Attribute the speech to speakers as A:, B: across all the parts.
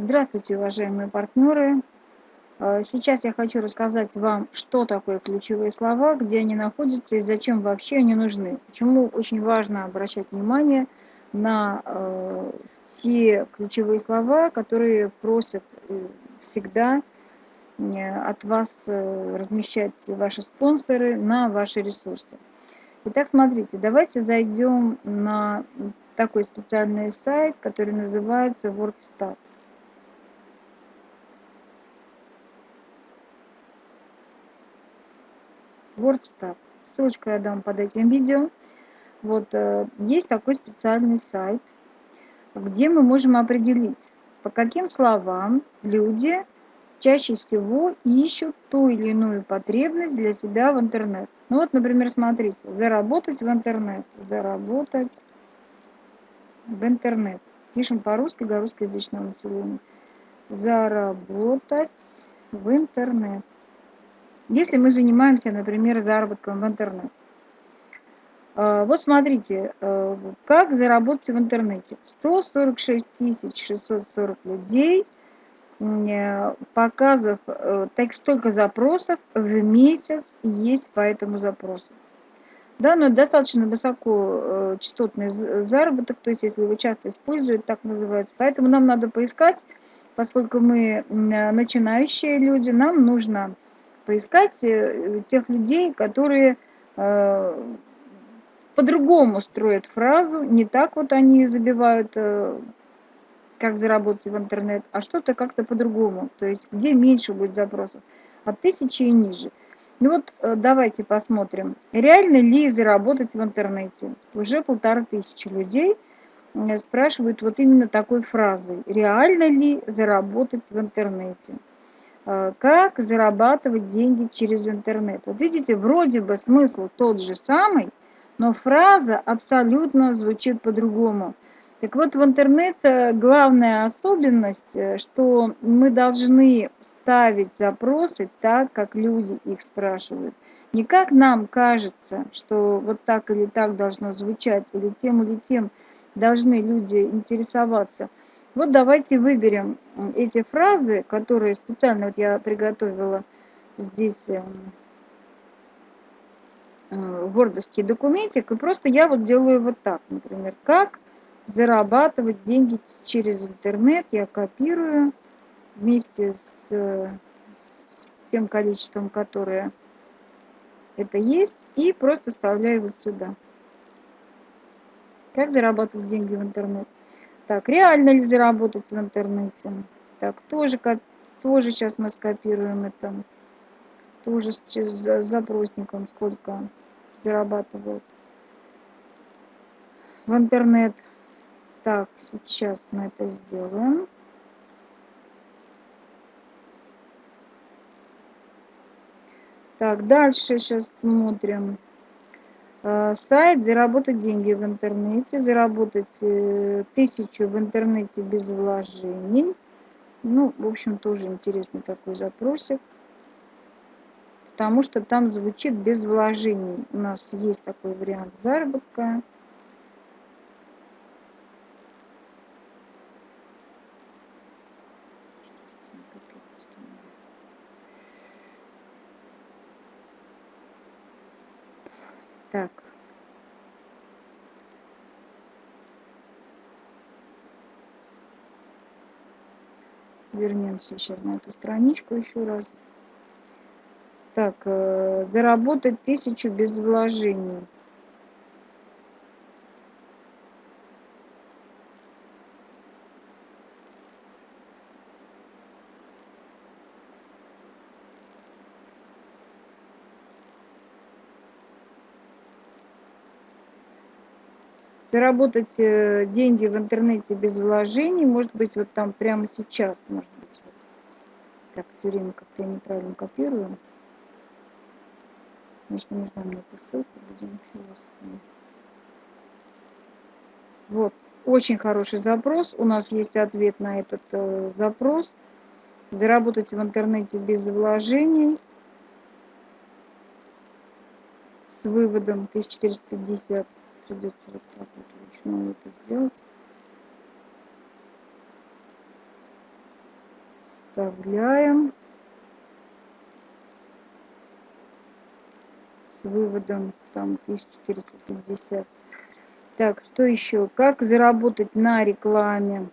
A: Здравствуйте, уважаемые партнеры! Э, сейчас я хочу рассказать вам, что такое ключевые слова, где они находятся и зачем вообще они нужны. Почему очень важно обращать внимание на э, те ключевые слова, которые просят э, всегда от вас размещать ваши спонсоры на ваши ресурсы. Итак, смотрите, давайте зайдем на такой специальный сайт, который называется WordStat. WordStat. Ссылочку я дам под этим видео. Вот э, есть такой специальный сайт, где мы можем определить, по каким словам люди чаще всего ищут ту или иную потребность для себя в интернет. Ну вот, например, смотрите, заработать в интернет, заработать в интернет. Пишем по-русски для русскоязычного населения. Заработать в интернет. Если мы занимаемся, например, заработком в интернет. А, вот смотрите, э, как заработать в интернете. 146 640 людей, э, показов, э, так столько запросов в месяц есть по этому запросу. Да, но достаточно высоко частотный заработок, то есть если его часто используют, так называют. Поэтому нам надо поискать, поскольку мы начинающие люди, нам нужно поискать э, тех людей, которые э, по-другому строят фразу, не так вот они забивают, э, как заработать в интернет, а что-то как-то по-другому, то есть где меньше будет запросов, от тысячи и ниже. Ну вот давайте посмотрим, реально ли заработать в интернете. Уже полторы тысячи людей спрашивают вот именно такой фразой, реально ли заработать в интернете. Э, как зарабатывать деньги через интернет. Вот видите, вроде бы смысл тот же самый, но фраза абсолютно звучит по-другому. Так вот, в интернет э, главная особенность, э, что мы должны ставить запросы так, как люди их спрашивают. Не как нам кажется, что вот так или так должно звучать, или тем или тем должны люди интересоваться – вот давайте выберем эти фразы, которые специально вот я приготовила здесь эм, э, вордовский документик, и просто я вот делаю вот так, например, как зарабатывать деньги через интернет, я копирую вместе с, с тем количеством, которое это есть, и просто вставляю вот сюда. Как зарабатывать деньги в интернет. Так, реально ли заработать в интернете? Так, тоже, тоже сейчас мы скопируем это. Тоже с запросником сколько зарабатывают в интернет. Так, сейчас мы это сделаем. Так, дальше сейчас смотрим. Э, сайт заработать деньги в интернете, заработать э, тысячу в интернете без вложений. Ну, в общем, тоже интересный такой запросик. Потому что там звучит без вложений. У нас есть такой вариант заработка. Так. Вернемся сейчас на эту страничку еще раз. Так, э, заработать тысячу без вложений. Заработать э, деньги в интернете без вложений, может быть, вот там прямо сейчас, может быть, вот. так, все время как-то я неправильно копирую. Конечно, нужна мне эта ссылка, будем. Вот, очень хороший запрос, у нас есть ответ на этот э, запрос. Заработать в интернете без вложений с выводом 1450 придется вот так вот вручную это сделать. Вставляем. С выводом там 1450. Так, что еще? Как заработать на рекламе?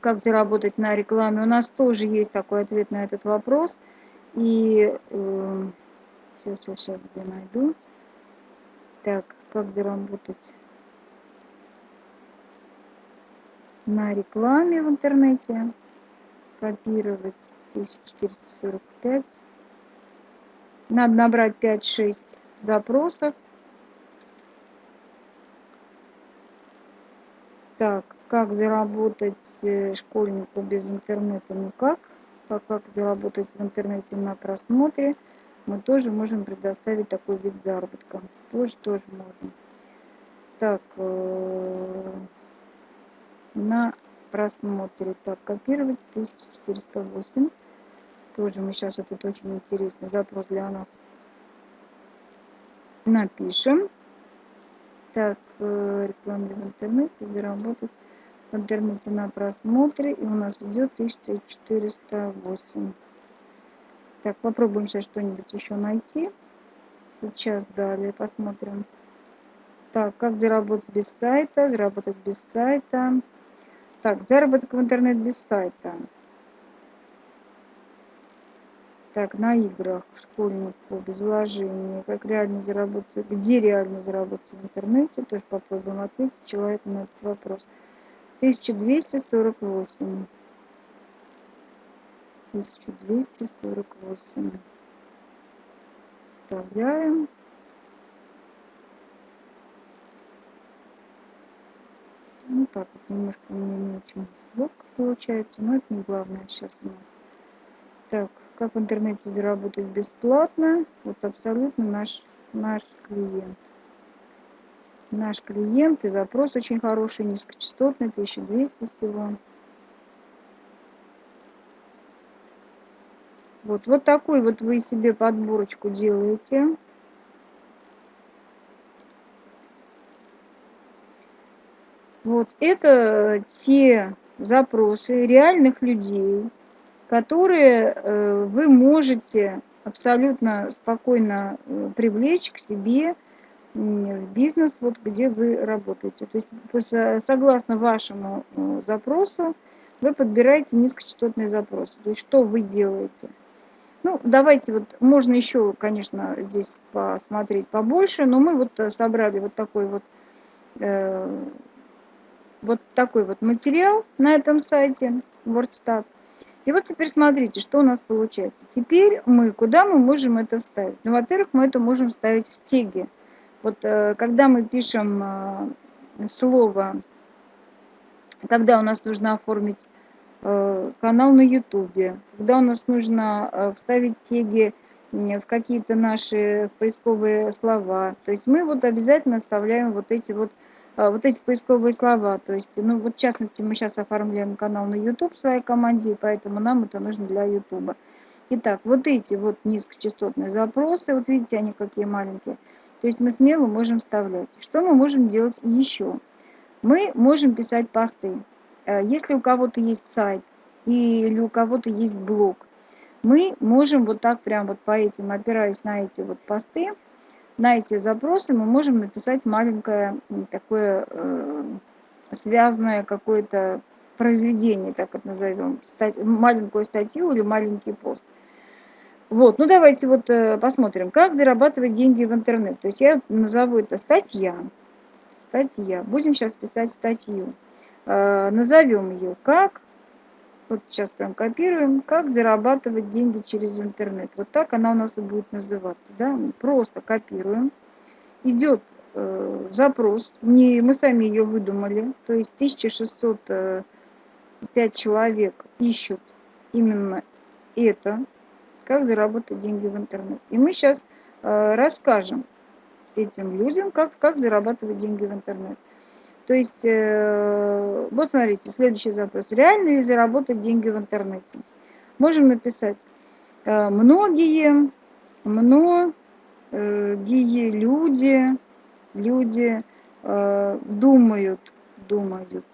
A: Как заработать на рекламе? У нас тоже есть такой ответ на этот вопрос. И э, сейчас я сейчас где найду. Так, как заработать на рекламе в интернете. Копировать 1445. Надо набрать 5-6 запросов. Так, как заработать э, школьнику без интернета? Ну как? Как заработать в интернете на просмотре? Мы тоже можем предоставить такой вид заработка. Тоже, тоже можем. Так, э, на просмотре. Так, копировать 1408. Тоже мы сейчас, этот очень интересный запрос для нас напишем. Так, э, реклама в интернете, заработать в интернете на просмотре. И у нас идет 1408. Так, попробуем сейчас что-нибудь еще найти. Сейчас далее посмотрим. Так, как заработать без сайта? Заработать без сайта. Так, заработок в интернет без сайта. Так, на играх школьнику без вложения. Как реально заработать, где реально заработать в интернете? Тоже попробуем ответить человеку на этот вопрос. 1248. 1248. Вставляем. Ну так вот, немножко у меня не очень ловко получается, но это не главное сейчас у нас. Так, как в интернете заработать бесплатно? Вот абсолютно наш, наш клиент. Наш клиент и запрос очень хороший, низкочастотный, 1200 всего. Вот, вот такой вот вы себе подборочку делаете. Вот это те запросы реальных людей, которые э, вы можете абсолютно спокойно э, привлечь к себе в бизнес, вот где вы работаете. То есть согласно вашему э, запросу вы подбираете низкочастотный запрос. То есть что вы делаете? Ну, давайте вот, можно еще, конечно, здесь посмотреть побольше, но мы вот собрали вот такой вот вот такой вот материал на этом сайте WordStat. И вот теперь смотрите, что у нас получается. Теперь мы, куда мы можем это вставить? Ну, во-первых, мы это можем вставить в теги. Вот э, когда мы пишем э, слово, когда у нас нужно оформить э, канал на YouTube, когда у нас нужно вставить теги в какие-то наши поисковые слова. То есть мы вот обязательно вставляем вот эти вот а, вот эти поисковые слова. То есть, ну вот в частности, мы сейчас оформляем канал на YouTube своей команде, поэтому нам это нужно для YouTube. Итак, вот эти вот низкочастотные запросы, вот видите, они какие маленькие. То есть мы смело можем вставлять. Что мы можем делать еще? Мы можем писать посты. Э, если у кого-то есть сайт или у кого-то есть блог, мы можем вот так прям вот по этим, опираясь на эти вот посты, на эти запросы мы можем написать маленькое такое э, связанное какое-то произведение, так это назовем, стать, маленькую статью или маленький пост. Вот, ну давайте вот э, посмотрим, как зарабатывать деньги в интернет. То есть я назову это статья. Статья. Будем сейчас писать статью. Э, назовем ее как вот сейчас прям копируем. Как зарабатывать деньги через интернет. Вот так она у нас и будет называться. Да? Просто копируем. Идет э, запрос. Не, мы сами ее выдумали. То есть 1605 э, человек ищут именно это. Как заработать деньги в интернет. И мы сейчас э, расскажем этим людям, как, как зарабатывать деньги в интернет. То есть, э, вот смотрите, следующий запрос. Реально ли заработать деньги в интернете? Можем написать, э, многие, многие люди, люди э, думают, думают,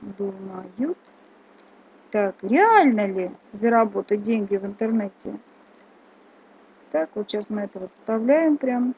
A: думают, Так, реально ли заработать деньги в интернете? Так, вот сейчас мы это вот вставляем прям.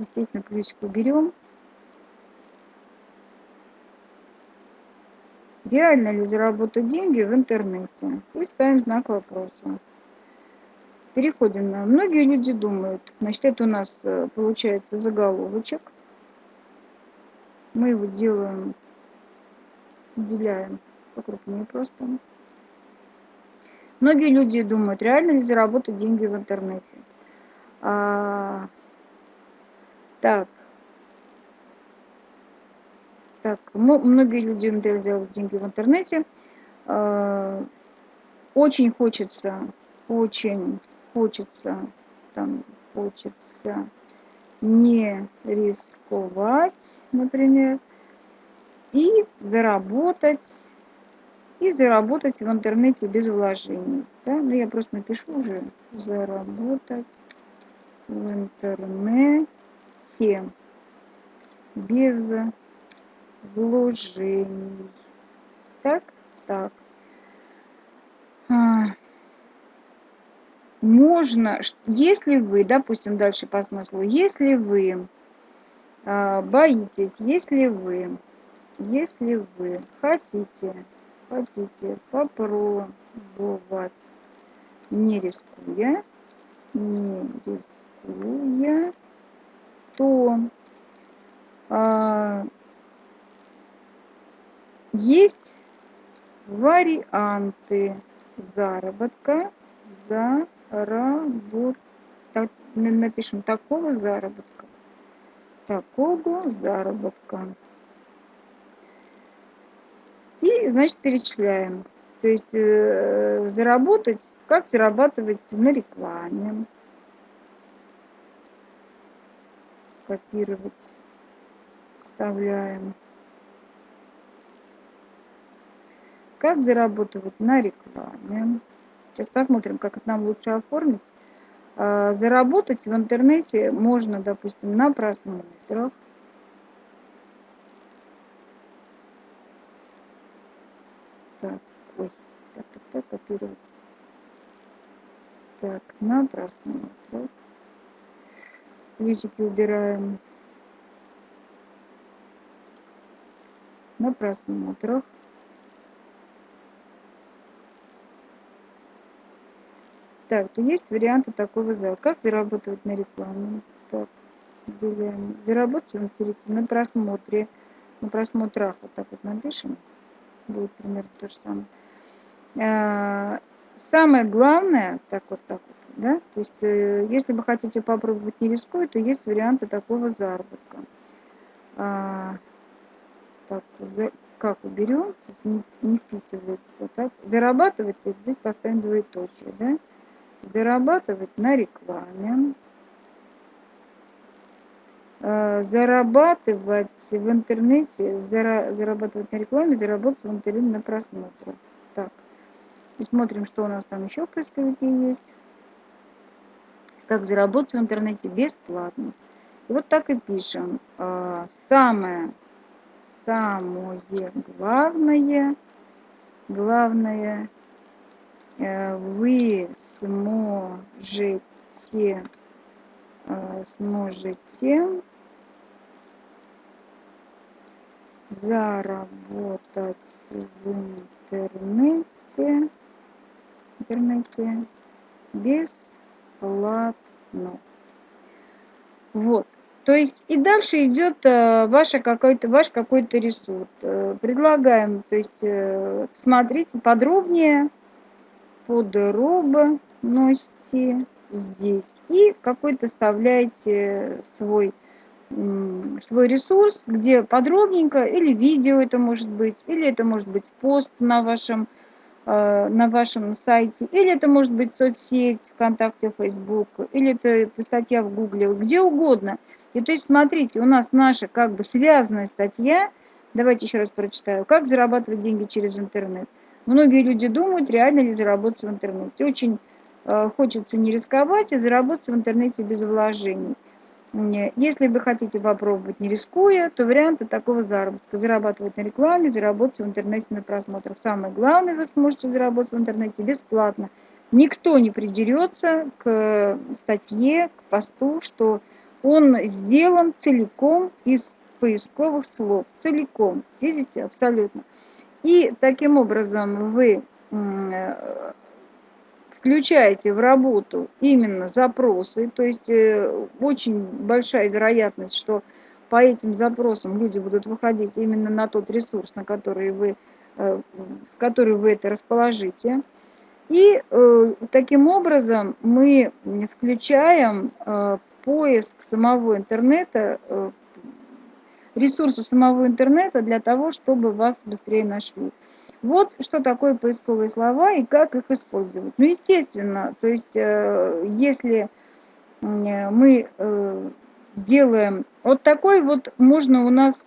A: Естественно, ключик уберем. Реально ли заработать деньги в интернете? И ставим знак вопроса. Переходим на... Многие люди думают, значит, это у нас э, получается заголовочек. Мы его делаем, выделяем покрупнее просто. Многие люди думают, реально ли заработать деньги в интернете. А, так, так, многие люди делают деньги в интернете. А, очень хочется, очень хочется, там, хочется не рисковать, например, и заработать, и заработать в интернете без вложений. Да? Ну, я просто напишу уже заработать в интернете без вложений. Так, так. А, можно, если вы, допустим, дальше по смыслу, если вы а, боитесь, если вы, если вы хотите, хотите попробовать, не рискуя, не рискуя, то а, есть варианты заработка, заработка, напишем такого заработка, такого заработка. И, значит, перечисляем. То есть э, заработать, как зарабатывать на рекламе. Копировать, вставляем. Как зарабатывать на рекламе? Сейчас посмотрим, как это нам лучше оформить. А, заработать в интернете можно, допустим, на просмотрах. Так, ой, так, так, так, копировать. Так, на просмотрах. Ключики убираем. На просмотрах. Так, то есть варианты такого зала. Как заработать на рекламе? Так, делаем. Заработать интернете на просмотре. На просмотрах вот так вот напишем. Будет примерно то же самое. А, самое главное, так вот так вот, да, то есть, э, если вы хотите попробовать не рискуя, то есть варианты такого заработка. А, так, за, как уберем, не, не вписывается. Так, зарабатывать, здесь поставим двоеточие, да зарабатывать на рекламе, э, зарабатывать в интернете, зарабатывать на рекламе, заработать в интернете на просмотрах. И смотрим, что у нас там еще в поисковике есть. Как заработать в интернете бесплатно. И вот так и пишем. Э, самое, самое главное, главное – Э, вы сможете, э, сможете заработать в интернете, интернете бесплатно. Вот. То есть и дальше идет э, ваша какой-то ваш какой-то ресурс. Предлагаем, то есть смотрите подробнее подробности здесь. И какой-то вставляете свой, свой ресурс, где подробненько, или видео это может быть, или это может быть пост на вашем, э, на вашем сайте, или это может быть соцсеть, ВКонтакте, Facebook, или это статья в Гугле, где угодно. И то есть, смотрите, у нас наша как бы связанная статья, давайте еще раз прочитаю, как зарабатывать деньги через интернет. Многие люди думают, реально ли заработать в интернете. Очень э, хочется не рисковать и заработать в интернете без вложений. Если вы хотите попробовать не рискуя, то варианты такого заработка. Зарабатывать на рекламе, заработать в интернете на просмотрах. Самое главное, вы сможете заработать в интернете бесплатно. Никто не придерется к статье, к посту, что он сделан целиком из поисковых слов. Целиком. Видите? Абсолютно. И таким образом вы э, включаете в работу именно запросы, то есть э, очень большая вероятность, что по этим запросам люди будут выходить именно на тот ресурс, на который вы, э, в который вы это расположите. И э, таким образом мы включаем поиск самого интернета, ресурсы самого интернета для того, чтобы вас быстрее нашли. Вот что такое поисковые слова и как их использовать. Ну, естественно, то есть, э, если мы э, делаем вот такой вот, можно у нас,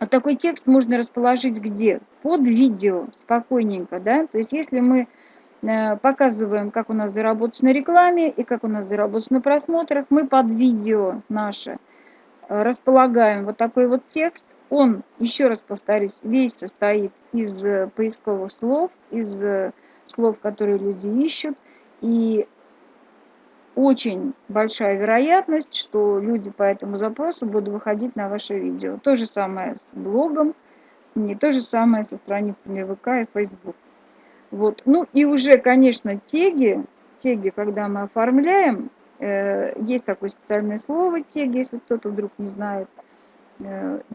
A: вот такой текст можно расположить где? Под видео, спокойненько, да, то есть, если мы э, показываем, как у нас заработать на рекламе и как у нас заработать на просмотрах, мы под видео наше располагаем вот такой вот текст, он, еще раз повторюсь, весь состоит из э, поисковых слов, из э, слов, которые люди ищут. И очень большая вероятность, что люди по этому запросу будут выходить на ваше видео. То же самое с блогом, не то же самое со страницами ВК и Facebook. Вот. Ну и уже, конечно, теги, теги, когда мы оформляем, э, есть такое специальное слово теги, если кто-то вдруг не знает –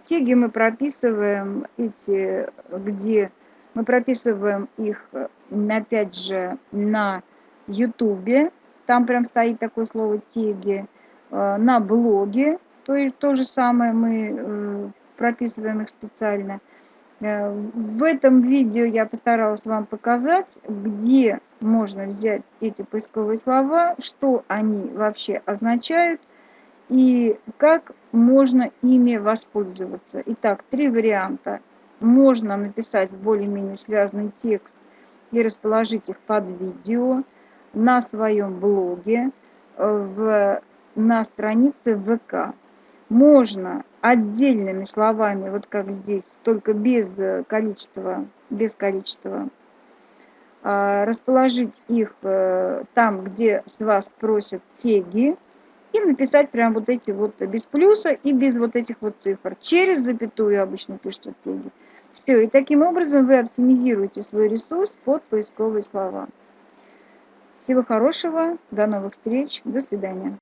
A: теги мы прописываем эти, где мы прописываем их, опять же, на ютубе, там прям стоит такое слово теги, э, на блоге, то, есть то же самое мы э, прописываем их специально. В этом видео я постаралась вам показать, где можно взять эти поисковые слова, что они вообще означают, и как можно ими воспользоваться. Итак, три варианта. Можно написать более-менее связанный текст и расположить их под видео на своем блоге, в, на странице ВК. Можно отдельными словами, вот как здесь, только без количества, без количества а, расположить их э, там, где с вас просят теги, и написать прям вот эти вот без плюса и без вот этих вот цифр. Через запятую обычно пишут теги. Все, и таким образом вы оптимизируете свой ресурс под поисковые слова. Всего хорошего, до новых встреч, до свидания.